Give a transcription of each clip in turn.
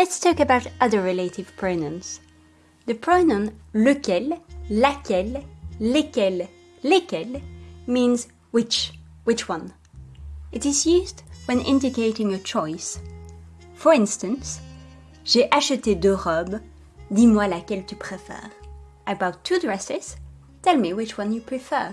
Let's talk about other relative pronouns. The pronoun lequel, laquelle, lesquels, lesquels means which, which one. It is used when indicating a choice. For instance, j'ai acheté deux robes, dis-moi laquelle tu préfères. I bought two dresses, tell me which one you prefer.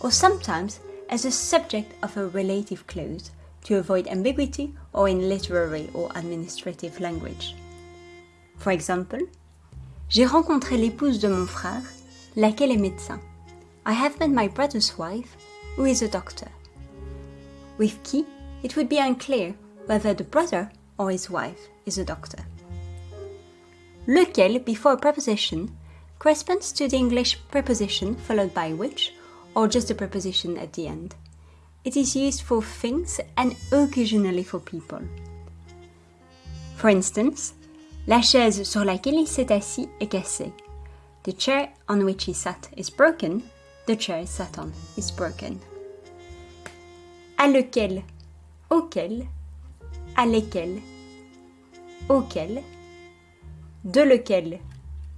Or sometimes as a subject of a relative clause to avoid ambiguity or in literary or administrative language. For example, j'ai rencontré l'épouse de mon frère, laquelle est médecin. I have met my brother's wife, who is a doctor. With qui, it would be unclear whether the brother or his wife is a doctor. Lequel before a preposition corresponds to the English preposition followed by which or just the preposition at the end. It is used for things and occasionally for people. For instance, la chaise sur laquelle il s'est assis est cassée. The chair on which he sat is broken. The chair he sat on is broken. À lequel, auquel, à lesquels, auquel, de lequel,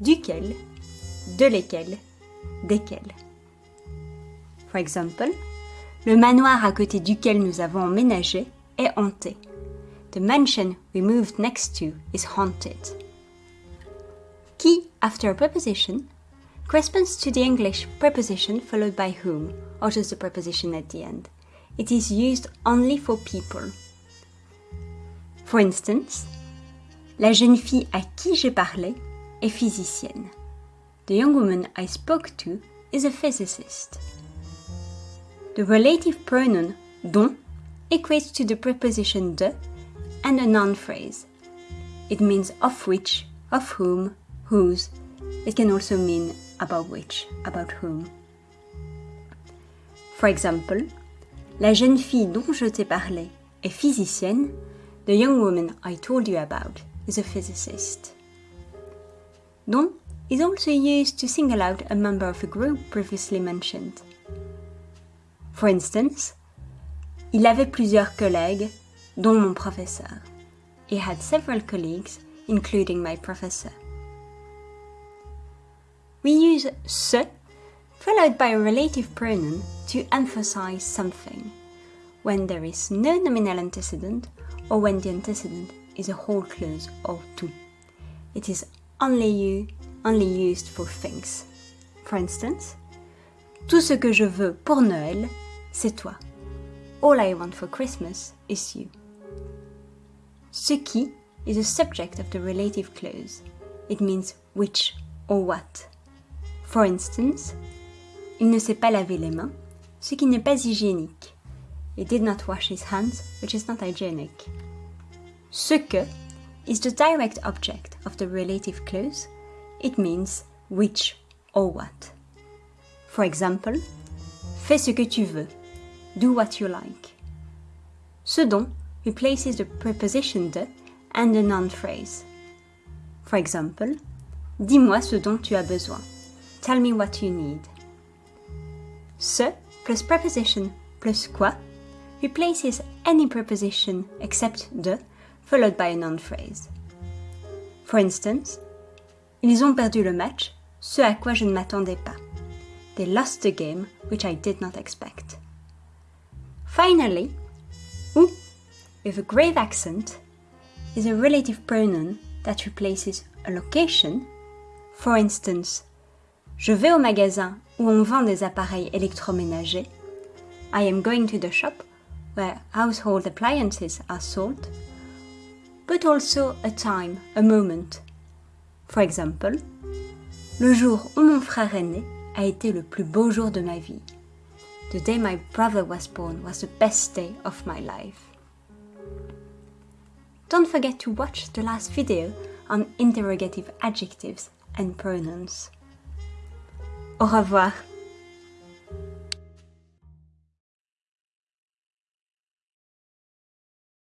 duquel, de lesquels, desquels. For example, le manoir à côté duquel nous avons emménagé est hanté. The mansion we moved next to is haunted. Qui, after a preposition, corresponds to the English preposition followed by whom, or just the preposition at the end. It is used only for people. For instance, la jeune fille à qui j'ai parlé est physicienne. The young woman I spoke to is a physicist. The relative pronoun dont equates to the preposition de and a noun phrase. It means of which, of whom, whose. It can also mean about which, about whom. For example, la jeune fille dont je t'ai parlé est physicienne. The young woman I told you about is a physicist. Dont is also used to single out a member of a group previously mentioned. For instance, il avait plusieurs collègues, dont mon professeur. He had several colleagues, including my professor. We use ce followed by a relative pronoun to emphasize something when there is no nominal antecedent or when the antecedent is a whole clause or tout. It is only, you, only used for things. For instance, tout ce que je veux pour Noël, c'est toi. All I want for Christmas is you. Ce qui is a subject of the relative clause. It means which or what. For instance, il ne s'est pas lavé les mains, ce qui n'est pas hygiénique. He did not wash his hands, which is not hygienic. Ce que is the direct object of the relative clause. It means which or what. For example, fais ce que tu veux. Do what you like. Ce dont replaces the preposition de and the noun phrase. For example, dis-moi ce dont tu as besoin. Tell me what you need. Ce plus preposition plus quoi replaces any preposition except de followed by a noun phrase. For instance, ils ont perdu le match, ce à quoi je ne m'attendais pas. They lost the game, which I did not expect. Finally, ou, with a grave accent, is a relative pronoun that replaces a location. For instance, je vais au magasin où on vend des appareils électroménagers. I am going to the shop where household appliances are sold. But also a time, a moment. For example, le jour où mon frère est né a été le plus beau jour de ma vie. The day my brother was born was the best day of my life. Don't forget to watch the last video on interrogative adjectives and pronouns. Au revoir